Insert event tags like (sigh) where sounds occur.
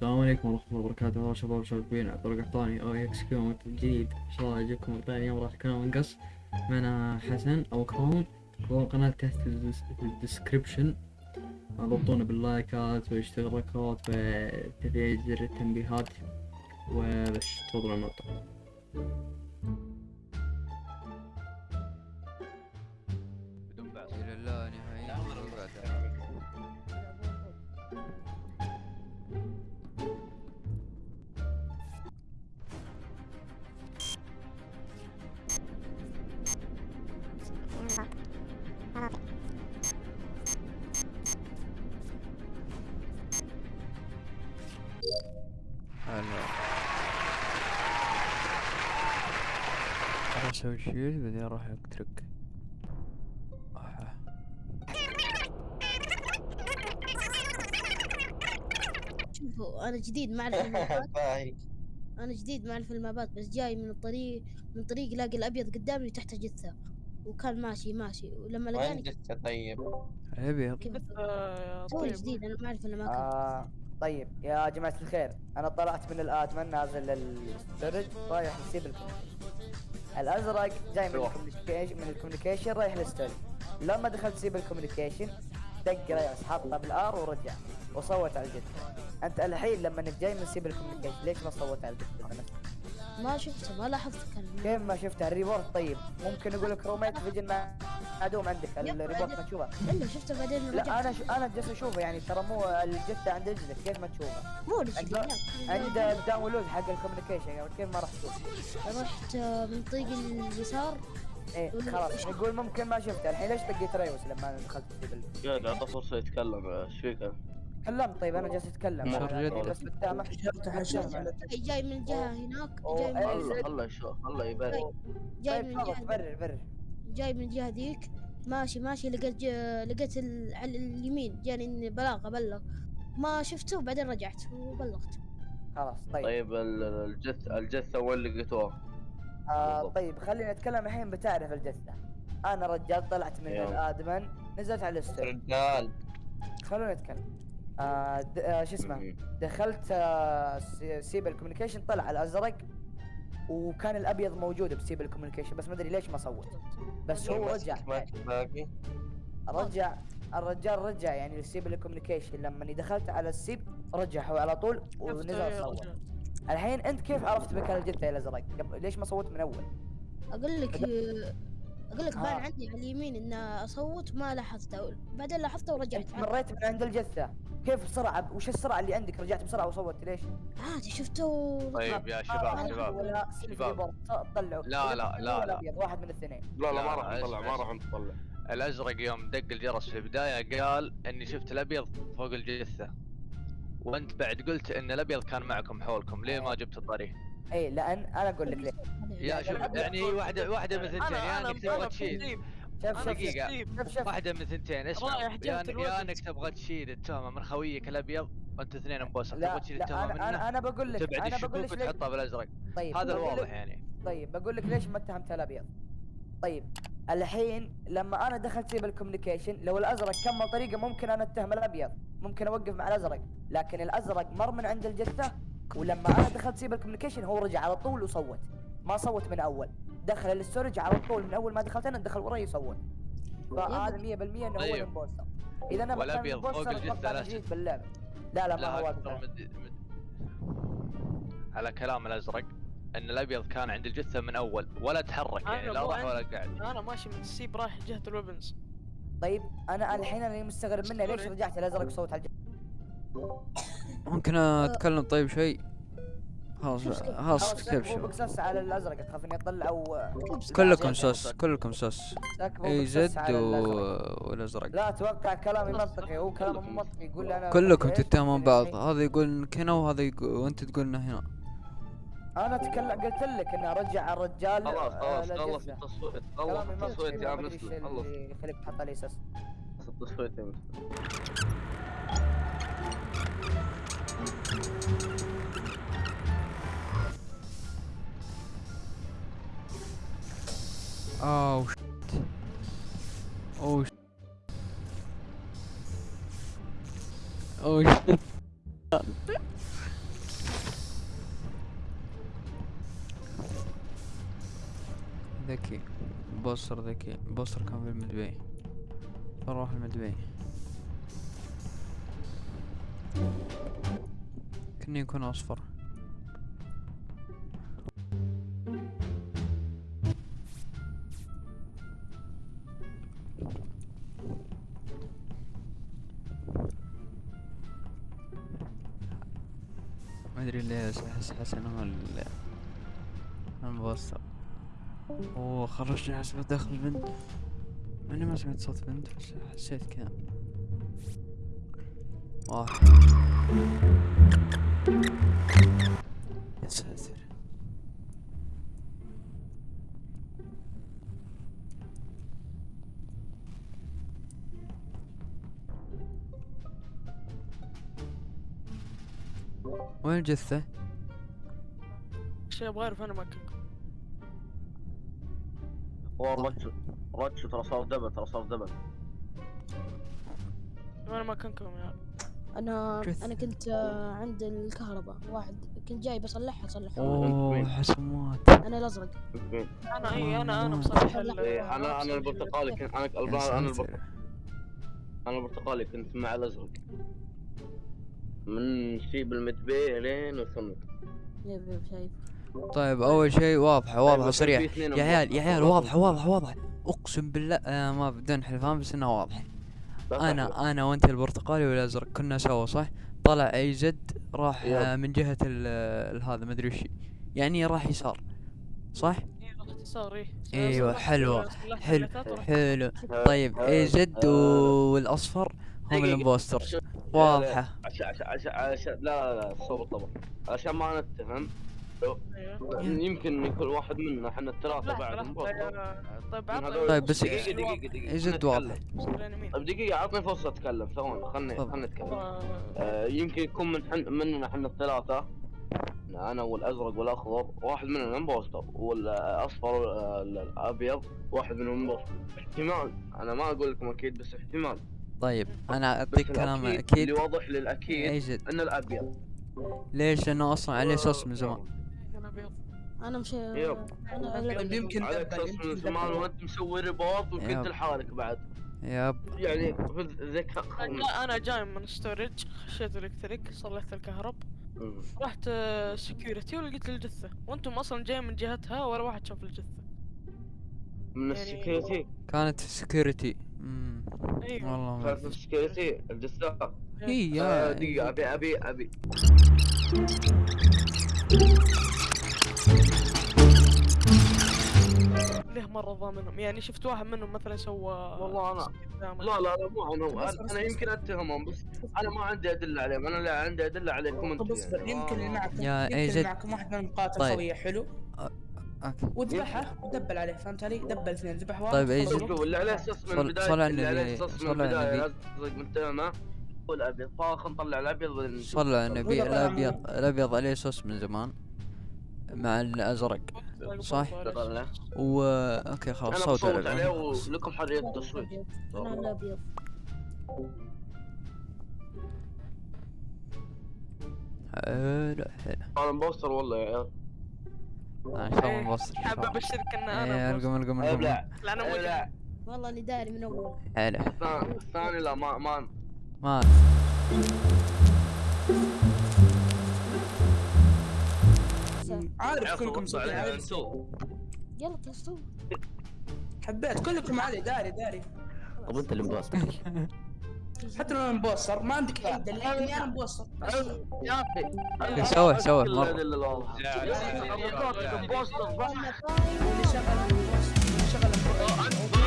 السلام عليكم ورحمة الله وبركاته. شباب شبابين عبد القحطاني أو XQ جديد. إن شاء الله يجيكم ثاني يوم راح يكون منقص معنا حسن أو كروم والقناة تحت في ال description ضبطونا باللايكات والاشتراكات وتفعيل زر التنبيهات وبس تفضلوا النقطة أسوي شيل بعدين راح أترك. أح. شوفوا أنا جديد ما اعرف المابات (laughs) باهي. أنا جديد ما اعرف المابات بس جاي من الطريق من طريق لاقي الأبيض قدامي تحت جثة. وكان ماشي ماشي. ولما وين لقاني جثة؟ طيب؟ الابيض آه، توي طيب جديد أنا ما أعرف الاماكن آه طيب. يا جماعة الخير أنا طلعت من الآدمن نازل للستورج رايح لسيب الأزرق جاي من. ال communication من ال communication رايح لل storage لما دخلت سيب ال communication دق ريوس حطها بالار ورجع وصوت على الجد أنت الحين لما إنك جاي من سيب ال communication ليش ما صوت على الجد مثلا؟ ما شفته ما لاحظت كان كيف ما شفتها ال report طيب. ممكن يقول لك روميت vision معدوم عندك ال report ما تشوفه. الا شفته بعدين لا أنا شو أنا جالس أشوفه يعني ترى مو الجثة عند رجلك كيف ما تشوفه؟ مو اللي عند عند ال download حق ال communication يعني كيف ما راح تشوف رحت من طريق اليسار. إيه خلاص. يقول ممكن ما شفته. الحين ليش دقيت ريوس لما دخلت في يا اعطى فرصة يتكلم إيش فيك؟ تكلمت طيب أنا جالس أتكلم. بس قدامه جاي من الجهه هناك أوه، جاي من إيه. يشوف خله يبرر جاي طيب من الجهه برر برر. جاي من الجهة ذيك. ماشي ماشي لقيت لقيت ال- على اليمين جاني إني بلاغ ابلغ ما شفته بعدين رجعت وبلغت. خلاص طيب, طيب ال- الجثة الجثة وين لقيتوها؟ آه. طيب خلينا نتكلم الحين بتعرف الجثة. أنا رجال طلعت من. ال admin نزلت على ال storage رجال. خلونا نتكلم. آه د- آه شو اسمه. دخلت آه سي- سيب ال communication طلع الأزرق. وكان الأبيض موجود بسيب ال communication بس ما أدري ليش ما صوت. بس هو رجع. باقي رجع الرجال رجع يعني لسيب الكوميونيكيشن. لما دخلت على السيب رجع هو على طول ونزل صوت. الحين أنت كيف عرفت مكان الجثة يا الازرق ليش ما صوت من أول؟ أقول لك أقول لك بان آه. عندي على اليمين إن أصوت ما لاحظته. بعدين لاحظته ورجعت أنت مريت من عند الجثه كيف بسرعة؟ وش السرعة اللي عندك؟ رجعت بسرعة وصوت ليش؟ عادي شفته و- طيب يا آه، شباب شباب ولا شباب. طلعوا. لا، لا، لا، لا. واحد من الاثنين. لا لا ما راح نطلع ما راح نطلع. الأزرق يوم دق الجرس في البداية قال إني شفت الأبيض فوق الجثة. وأنت بعد قلت إن الأبيض كان معكم حولكم. ليه ما جبت الطريق؟ اي لأن أنا أقول لك ليه يا شوف الأبيض يعني واحدة واحدة من ثنتين يا أنا إنك أنا تبغى تشيل. شوف شوف دقيقة. شوف شوف واحدة من ثنتين اسمع يا انك. إنك تبغى تشيل التهمه من خويك الأبيض وانت اثنين مبوسه لا تبغى تشيل أنا منه أنا أنا بقول لك تبعد الشكوك وتحطها بالأزرق. طيب هذا الواضح يعني. طيب بقول لك ليش ما اتهمت الأبيض. طيب الحين لما أنا دخلت سيب ال communication لو الأزرق كمل طريقة ممكن أنا أتهم الأبيض. ممكن أوقف مع الأزرق لكن الأزرق مر من عند الجثة. ولما أنا دخلت سيب ال communication هو رجع على طول وصوت ما صوت من أول دخل ال storage على طول من أول ما دخلت أنا دخل وراي يصوت فهذا 100% إنه هو طيب. ال impostor إذا أنا مكان والأبيض فوق شك. باللعبة لا لا ما هو لا. مد... مد... على كلام الأزرق إن الأبيض كان عند الجثة من أول ولا تحرك يعني لا راح ولا. قاعد أنا ماشي من السيب رايح جهة الويبنز طيب أنا الحين أنا مستغرب منه ليش رجعت الأزرق صوت على الجثه ممكن أتكلم طيب شيء خلاص. خلاص كيف شو؟ بكسس على الأزرق اخاف اني اطلع أو كلكم سس كلكم سس إي زد. والأزرق. لا أتوقع كلامي منطقي هو كلامه مو منطقي يقول لي أنا كلكم؟ تتهمون بعض. هذا يقول انك هنا وهذا يقول وأنت تقول انه هنا. أنا أتكلم قلت لك إني أرجع الرجال خلاص آه، خلاص خلص. التصويت خلص التصويت يا مسلم خلص. يخليك تحط علي أساس. التصويت يا مسلم. Oh shit. Oh shit. Oh shit. ذكي بوستر ذكي بوستر كان في المدبي نروح المدبي كني يكون أصفر. ما أدري بس احس هو ال- المبصر أوه خرجني حسب داخل بنت مع اني ما سمعت صوت بنت بس حسيت كذا. واحد وين الجثة؟ شيء أبغى أعرف أنا مكانكم هو رتش رتش ترى صار دبل ترى صار دبل وين مكانكم يا عيال؟ أنا جثة. أنا كنت آه، عند الكهرباء واحد كنت جاي بصلحها صلحها أوه حسمات أنا الأزرق؟ أنا إي أنا أنا. مصلح أنا أنا البرتقالي كنت أنا. أنا البرتقالي كنت مع الأزرق من شيب المدبي لين وصلنا شايف شايف طيب أول شيء كان صريحة في اثنين يا عيال يا عيال مبارك. واضحة واضحة واضحة أقسم بالله آه ما بدون حلفان بس انها واضحة أنا أنا وأنت البرتقالي والأزرق كنا سوا صح؟ طلع أي زد راح يب. آه من جهة ال- ال- هذا مدري وش يعني راح يسار صح؟ إيه، أيوه صلحت- حلوة صلحت حلو حلو طيب أي زد والأصفر هم. الامبوسترز واضحة. عشان عشان عشان لا لا لا صوب الطبع عشان ما نتهم. أيوه. يمكن يكون واحد منا إحنا الثلاثة لحظة بعد طيب من عطني طيب، بس- دقيقة دقيقة دقيقة. زد خلنا واضح. طيب دقيقة عطني فرصة أتكلم. ثواني خلني. خلني أتكلم. آه، آه، يمكن يكون من حن مننا إحنا الثلاثة. أنا والأزرق والأخضر. واحد منهم impostor والأصفر آه، الأبيض. واحد منهم impostor احتمال. أنا ما أقول لكم أكيد بس احتمال. طيب أنا أعطيك كلام أكيد. اللي واضح للأكيد اي زد ان الأبيض. ليش؟ لأنه أصلا عليه sus من زمان. أنا مش yep. أنا طيب، يمكن عليك sus من زمان. وأنت مسوي report yep. وكنت لحالك بعد. yep. يعني في لا أنا جاي من storage خشيت electric صلحت الكهرب. رحت security ولقيت الجثة. وأنتم أصلا جاي من جهتها ولا واحد شاف الجثة. من يعني- ال security؟ كانت security امم أيوه. والله ما أدري. ال security الجثة هي آه، يا دقيقة أبي أبي أبي. ليه مرة ضامنهم؟ يعني شفت واحد منهم مثلا سوى والله أنا- قدامك. لا لا لا مو عنهم أنا أنا يمكن أتهمهم بس أنا ما عندي أدلة عليهم. أنا لا عندي أدلة عليكم أنتم طب اصبر يعني. يمكن اللي ما- معكم يا يمكن. اللي معكم واحد منهم قاتل طيب. خويه حلو. وذبحه و double عليه فهمت علي؟ double اثنين ذبح واحد طيب،. الوقت. شوفوا اللي عليه أساس من البداية صل على اللي عليه النبي، أساس من صل على النبي. الازرق متهمه والابيض فخلنا نطلع الأبيض. صلى على النبي الأبيض الأبيض عليه sus من زمان مع الأزرق صح؟ و okay خلاص صوت عليه. ولكم حرية التصويت أنا الأبيض حلو حلو أنا مبوستر والله يا عيال أنا ان شاء الله إيه، نبصر إن حاب شاء الله. أبشرك إن أنا ارقم ارقم ارقم ابلع ابلع والله اني داري من أول. حلو الثاني- لا ما ما ما عارف كلكم انتو يلا تصوم. حبيت كلكم علي داري داري. طب أنت اللي مباصر (laughs) حتى لو أنا مبوستر ما عندك اي دليل اني أنا امبوستر يا أخي. سوى سوى. مره اللي شغل اللي شغل.